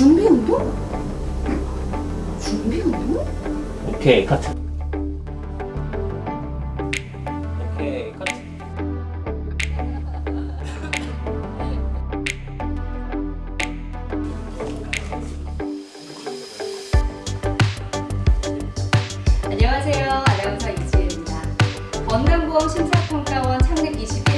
준비 운동? 준비 운동? 오케이 카트 안녕하세요 아나운서 이지혜입니다 건강보험 심사평가원 창립 20